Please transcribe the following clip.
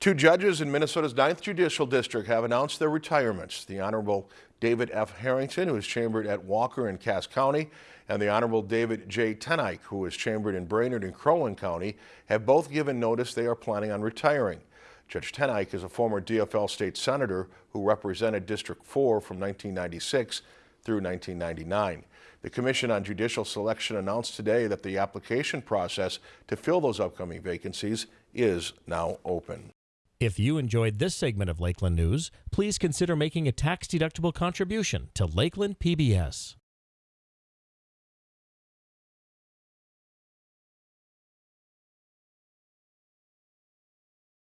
Two judges in Minnesota's 9th Judicial District have announced their retirements. The Honorable David F. Harrington, who is chambered at Walker and Cass County, and the Honorable David J. Ten Eyck, who is chambered in Brainerd and Crow Wing County, have both given notice they are planning on retiring. Judge Ten Eyck is a former DFL state senator who represented District 4 from 1996 through 1999. The Commission on Judicial Selection announced today that the application process to fill those upcoming vacancies is now open. If you enjoyed this segment of Lakeland News, please consider making a tax-deductible contribution to Lakeland PBS.